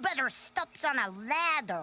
better steps on a ladder.